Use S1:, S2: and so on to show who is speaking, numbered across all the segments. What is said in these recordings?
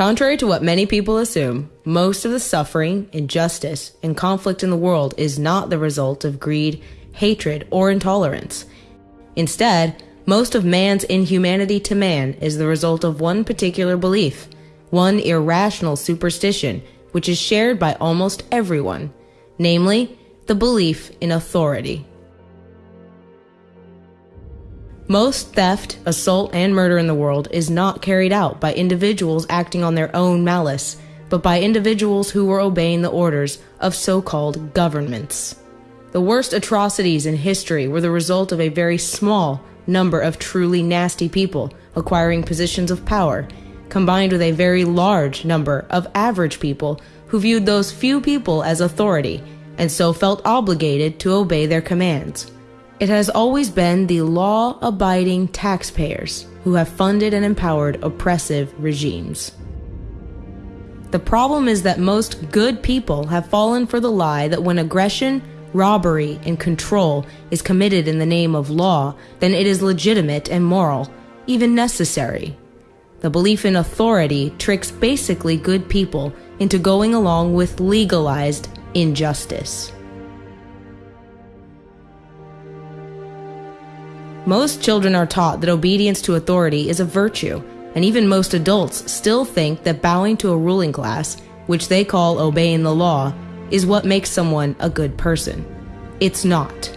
S1: Contrary to what many people assume, most of the suffering, injustice, and conflict in the world is not the result of greed, hatred, or intolerance. Instead, most of man's inhumanity to man is the result of one particular belief, one irrational superstition, which is shared by almost everyone, namely, the belief in authority. Most theft, assault, and murder in the world is not carried out by individuals acting on their own malice, but by individuals who were obeying the orders of so called governments. The worst atrocities in history were the result of a very small number of truly nasty people acquiring positions of power, combined with a very large number of average people who viewed those few people as authority and so felt obligated to obey their commands. It has always been the law abiding taxpayers who have funded and empowered oppressive regimes. The problem is that most good people have fallen for the lie that when aggression, robbery, and control is committed in the name of law, then it is legitimate and moral, even necessary. The belief in authority tricks basically good people into going along with legalized injustice. Most children are taught that obedience to authority is a virtue, and even most adults still think that bowing to a ruling class, which they call obeying the law, is what makes someone a good person. It's not.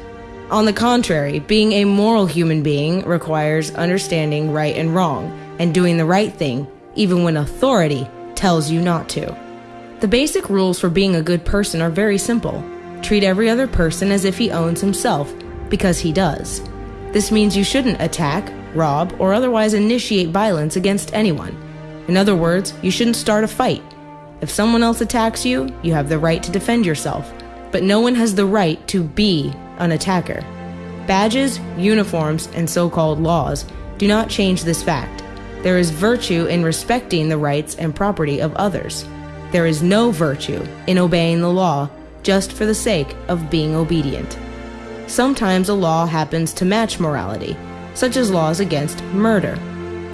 S1: On the contrary, being a moral human being requires understanding right and wrong and doing the right thing, even when authority tells you not to. The basic rules for being a good person are very simple. Treat every other person as if he owns himself, because he does. This means you shouldn't attack, rob, or otherwise initiate violence against anyone. In other words, you shouldn't start a fight. If someone else attacks you, you have the right to defend yourself, but no one has the right to be an attacker. Badges, uniforms, and so called laws do not change this fact. There is virtue in respecting the rights and property of others. There is no virtue in obeying the law just for the sake of being obedient sometimes a law happens to match morality, such as laws against murder.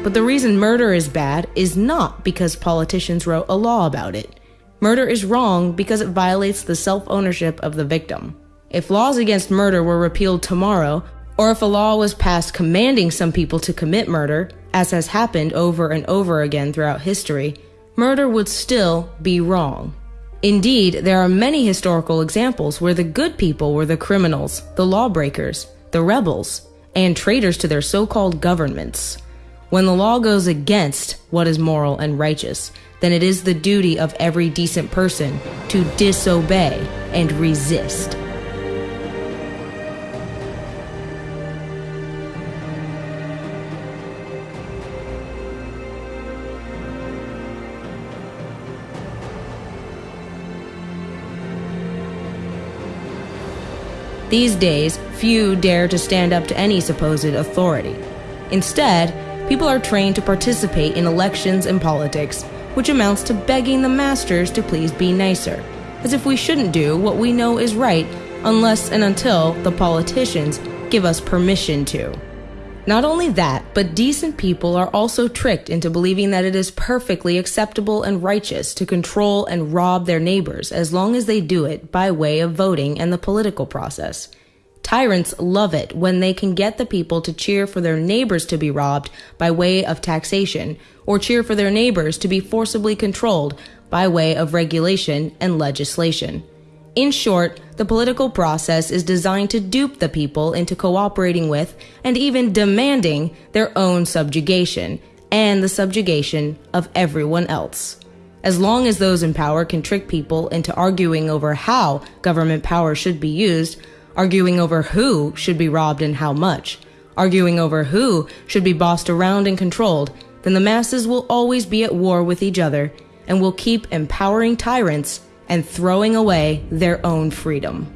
S1: But the reason murder is bad is not because politicians wrote a law about it. Murder is wrong because it violates the self ownership of the victim. If laws against murder were repealed tomorrow, or if a law was passed commanding some people to commit murder, as has happened over and over again throughout history, murder would still be wrong. Indeed, there are many historical examples where the good people were the criminals, the lawbreakers, the rebels, and traitors to their so called governments. When the law goes against what is moral and righteous, then it is the duty of every decent person to disobey and resist. These days, few dare to stand up to any supposed authority. Instead, people are trained to participate in elections and politics, which amounts to begging the masters to please be nicer, as if we shouldn't do what we know is right unless and until the politicians give us permission to. Not only that, but decent people are also tricked into believing that it is perfectly acceptable and righteous to control and rob their neighbors as long as they do it by way of voting and the political process. Tyrants love it when they can get the people to cheer for their neighbors to be robbed by way of taxation, or cheer for their neighbors to be forcibly controlled by way of regulation and legislation. In short, the political process is designed to dupe the people into cooperating with and even demanding their own subjugation and the subjugation of everyone else. As long as those in power can trick people into arguing over how government power should be used, arguing over who should be robbed and how much, arguing over who should be bossed around and controlled, then the masses will always be at war with each other and will keep empowering tyrants and throwing away their own freedom.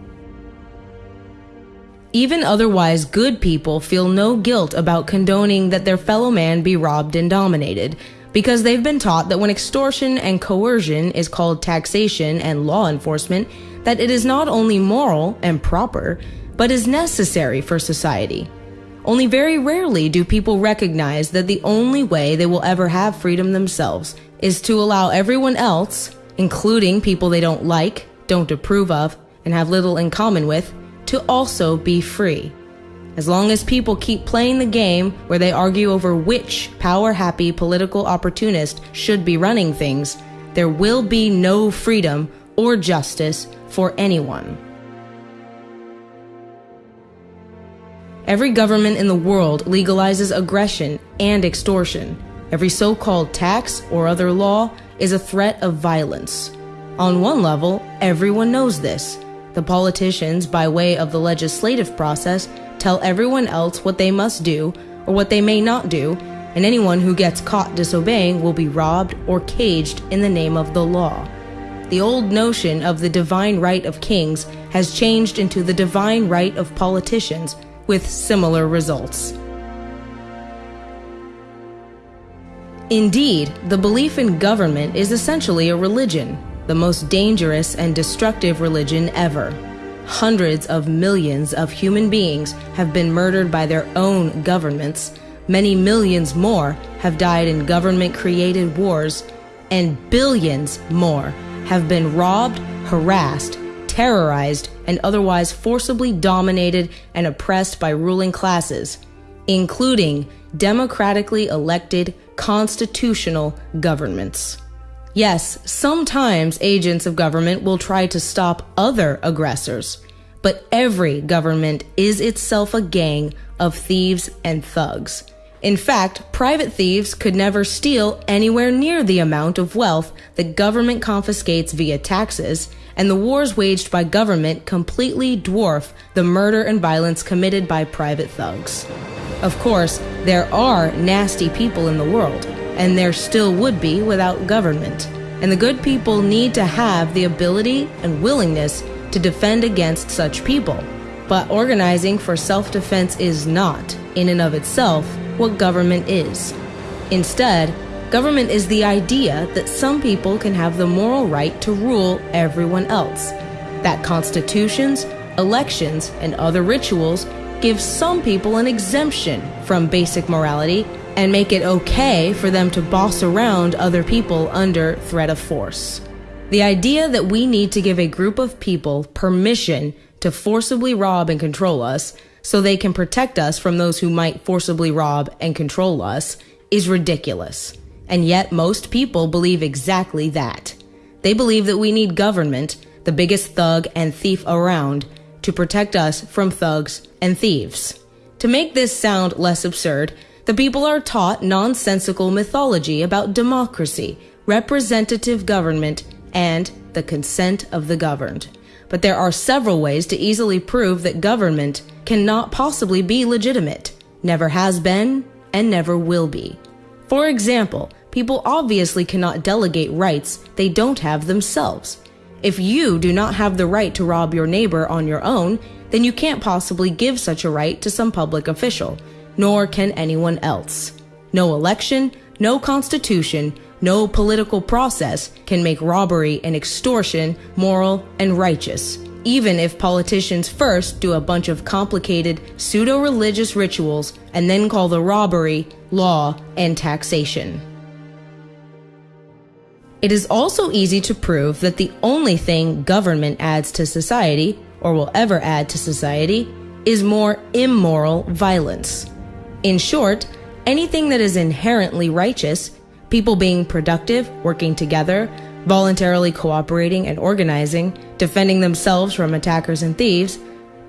S1: Even otherwise good people feel no guilt about condoning that their fellow man be robbed and dominated, because they've been taught that when extortion and coercion is called taxation and law enforcement, that it is not only moral and proper, but is necessary for society. Only very rarely do people recognize that the only way they will ever have freedom themselves is to allow everyone else, including people they don't like, don't approve of, and have little in common with, to also be free. As long as people keep playing the game where they argue over which power happy political opportunist should be running things, there will be no freedom or justice for anyone. Every government in the world legalizes aggression and extortion. Every so called tax or other law is a threat of violence. On one level, everyone knows this. The politicians, by way of the legislative process, tell everyone else what they must do or what they may not do, and anyone who gets caught disobeying will be robbed or caged in the name of the law. The old notion of the divine right of kings has changed into the divine right of politicians with similar results. Indeed, the belief in government is essentially a religion, the most dangerous and destructive religion ever. Hundreds of millions of human beings have been murdered by their own governments, many millions more have died in government created wars, and billions more have been robbed, harassed, terrorized, and otherwise forcibly dominated and oppressed by ruling classes, including democratically elected constitutional governments. Yes, sometimes agents of government will try to stop other aggressors, but every government is itself a gang of thieves and thugs. In fact, private thieves could never steal anywhere near the amount of wealth that government confiscates via taxes and the wars waged by government completely dwarf the murder and violence committed by private thugs. Of course, there are nasty people in the world, and there still would be without government. And the good people need to have the ability and willingness to defend against such people. But organizing for self defense is not, in and of itself, what government is. Instead, Government is the idea that some people can have the moral right to rule everyone else, that constitutions, elections, and other rituals give some people an exemption from basic morality and make it okay for them to boss around other people under threat of force. The idea that we need to give a group of people permission to forcibly rob and control us so they can protect us from those who might forcibly rob and control us is ridiculous. And yet, most people believe exactly that. They believe that we need government, the biggest thug and thief around, to protect us from thugs and thieves. To make this sound less absurd, the people are taught nonsensical mythology about democracy, representative government, and the consent of the governed. But there are several ways to easily prove that government cannot possibly be legitimate, never has been, and never will be. For example, people obviously cannot delegate rights they don't have themselves. If you do not have the right to rob your neighbor on your own, then you can't possibly give such a right to some public official, nor can anyone else. No election, no constitution, no political process can make robbery and extortion moral and righteous, even if politicians first do a bunch of complicated pseudo religious rituals and then call the robbery law and taxation. It is also easy to prove that the only thing government adds to society, or will ever add to society, is more immoral violence. In short, anything that is inherently righteous, people being productive, working together, voluntarily cooperating and organizing, defending themselves from attackers and thieves,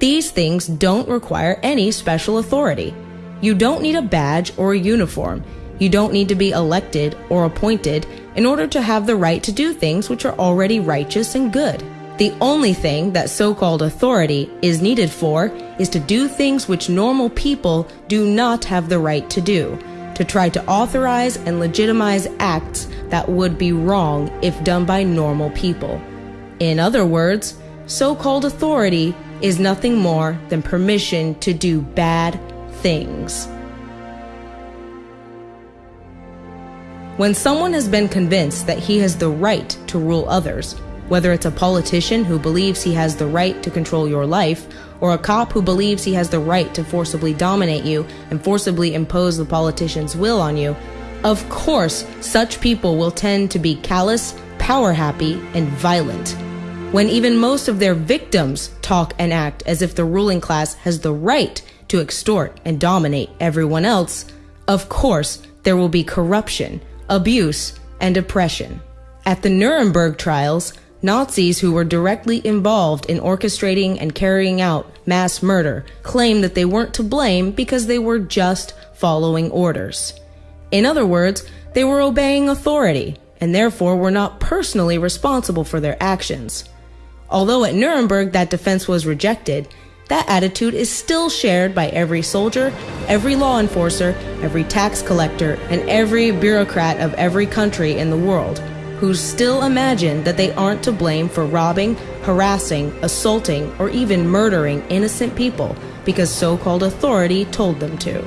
S1: these things don't require any special authority. You don't need a badge or a uniform. You don't need to be elected or appointed in order to have the right to do things which are already righteous and good. The only thing that so called authority is needed for is to do things which normal people do not have the right to do, to try to authorize and legitimize acts that would be wrong if done by normal people. In other words, so called authority is nothing more than permission to do bad things. When someone has been convinced that he has the right to rule others, whether it's a politician who believes he has the right to control your life, or a cop who believes he has the right to forcibly dominate you and forcibly impose the politician's will on you, Of course, such people will tend to be callous, power happy, and violent. When even most of their victims talk and act as if the ruling class has the right to extort and dominate everyone else, of course, there will be corruption, abuse, and oppression. At the Nuremberg trials, Nazis who were directly involved in orchestrating and carrying out mass murder claimed that they weren't to blame because they were just following orders. In other words, they were obeying authority and therefore were not personally responsible for their actions. Although at Nuremberg that defense was rejected, that attitude is still shared by every soldier, every law enforcer, every tax collector, and every bureaucrat of every country in the world, who still imagine that they aren't to blame for robbing, harassing, assaulting, or even murdering innocent people because so called authority told them to.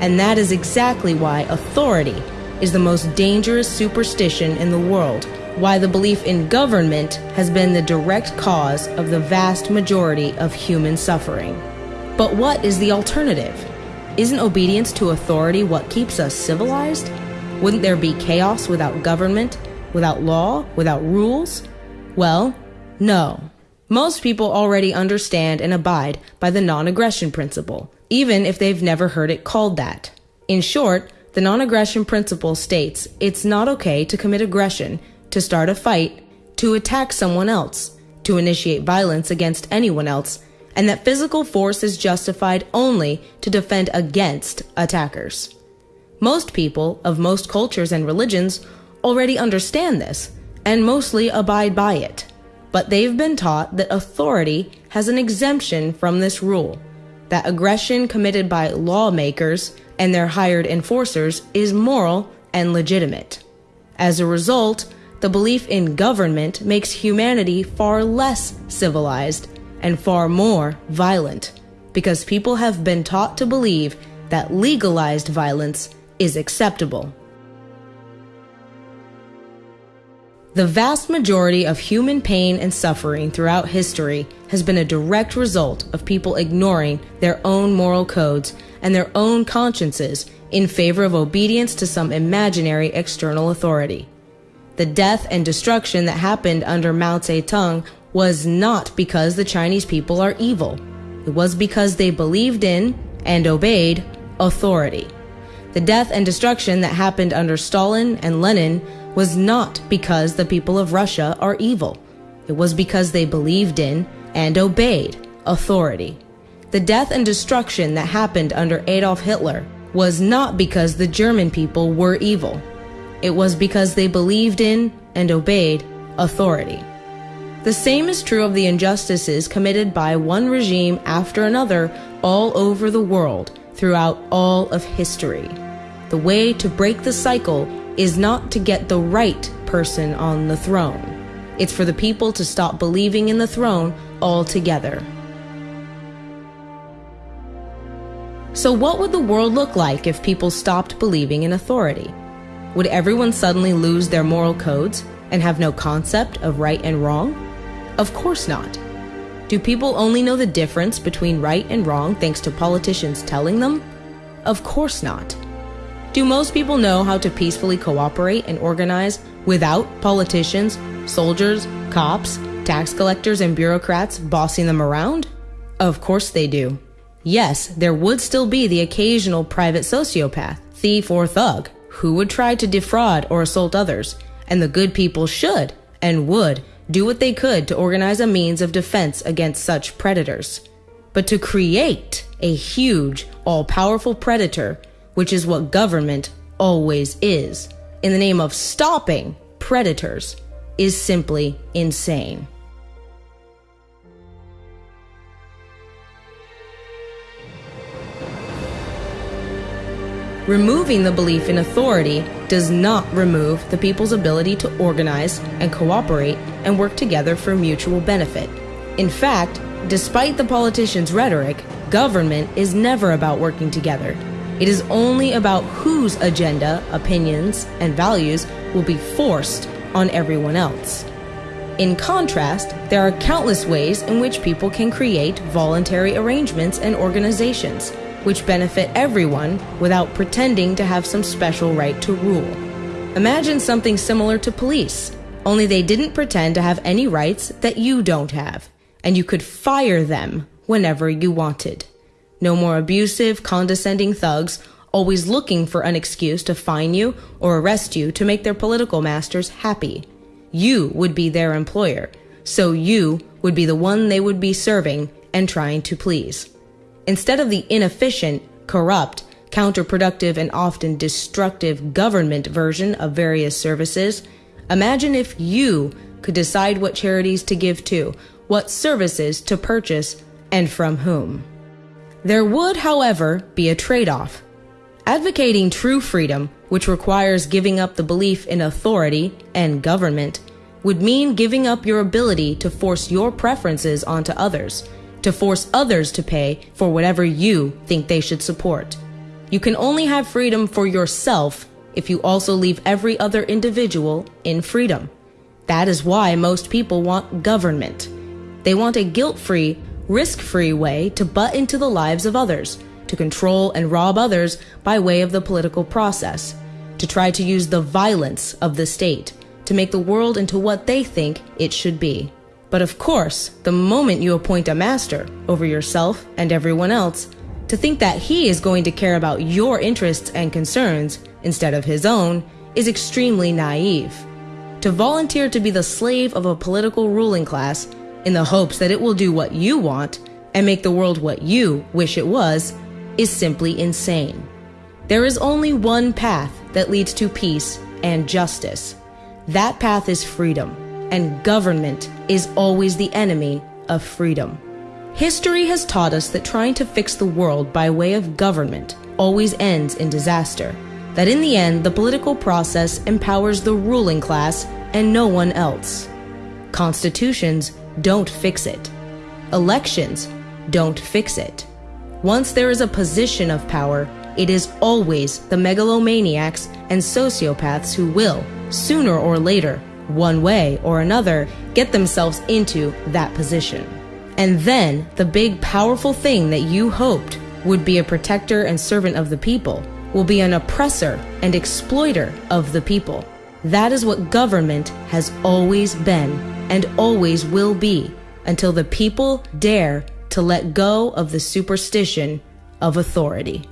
S1: And that is exactly why authority is the most dangerous superstition in the world, why the belief in government has been the direct cause of the vast majority of human suffering. But what is the alternative? Isn't obedience to authority what keeps us civilized? Wouldn't there be chaos without government, without law, without rules? Well, no. Most people already understand and abide by the non aggression principle even if they've never heard it called that. In short, the non aggression principle states it's not okay to commit aggression, to start a fight, to attack someone else, to initiate violence against anyone else, and that physical force is justified only to defend against attackers. Most people of most cultures and religions already understand this and mostly abide by it, but they've been taught that authority has an exemption from this rule that aggression committed by lawmakers and their hired enforcers is moral and legitimate. As a result, the belief in government makes humanity far less civilized and far more violent because people have been taught to believe that legalized violence is acceptable. The vast majority of human pain and suffering throughout history has been a direct result of people ignoring their own moral codes and their own consciences in favor of obedience to some imaginary external authority. The death and destruction that happened under Mao Zedong was not because the Chinese people are evil. It was because they believed in and obeyed authority. The death and destruction that happened under Stalin and Lenin was not because the people of Russia are evil. It was because they believed in and obeyed authority. The death and destruction that happened under Adolf Hitler was not because the German people were evil. It was because they believed in and obeyed authority. The same is true of the injustices committed by one regime after another all over the world throughout all of history. The way to break the cycle is not to get the right person on the throne. It's for the people to stop believing in the throne altogether. So, what would the world look like if people stopped believing in authority? Would everyone suddenly lose their moral codes and have no concept of right and wrong? Of course not. Do people only know the difference between right and wrong thanks to politicians telling them? Of course not. Do most people know how to peacefully cooperate and organize without politicians, soldiers, cops, tax collectors, and bureaucrats bossing them around? Of course they do. Yes, there would still be the occasional private sociopath, thief, or thug who would try to defraud or assault others, and the good people should and would do what they could to organize a means of defense against such predators. But to create a huge, all powerful predator which is what government always is, in the name of stopping predators, is simply insane. Removing the belief in authority does not remove the people's ability to organize and cooperate and work together for mutual benefit. In fact, despite the politicians' rhetoric, government is never about working together. It is only about whose agenda, opinions, and values will be forced on everyone else. In contrast, there are countless ways in which people can create voluntary arrangements and organizations, which benefit everyone without pretending to have some special right to rule. Imagine something similar to police, only they didn't pretend to have any rights that you don't have, and you could fire them whenever you wanted. No more abusive, condescending thugs always looking for an excuse to fine you or arrest you to make their political masters happy. You would be their employer, so you would be the one they would be serving and trying to please. Instead of the inefficient, corrupt, counterproductive, and often destructive government version of various services, imagine if you could decide what charities to give to, what services to purchase, and from whom. There would, however, be a trade off. Advocating true freedom, which requires giving up the belief in authority and government, would mean giving up your ability to force your preferences onto others, to force others to pay for whatever you think they should support. You can only have freedom for yourself if you also leave every other individual in freedom. That is why most people want government. They want a guilt free, risk free way to butt into the lives of others, to control and rob others by way of the political process, to try to use the violence of the state to make the world into what they think it should be. But of course, the moment you appoint a master over yourself and everyone else, to think that he is going to care about your interests and concerns instead of his own is extremely naive. To volunteer to be the slave of a political ruling class in the hopes that it will do what you want and make the world what you wish it was is simply insane. There is only one path that leads to peace and justice that path is freedom, and government is always the enemy of freedom. History has taught us that trying to fix the world by way of government always ends in disaster. That in the end, the political process empowers the ruling class and no one else. Constitutions don't fix it. Elections don't fix it. Once there is a position of power, it is always the megalomaniacs and sociopaths who will, sooner or later, one way or another, get themselves into that position. And then the big powerful thing that you hoped would be a protector and servant of the people will be an oppressor and exploiter of the people. That is what government has always been and always will be until the people dare to let go of the superstition of authority.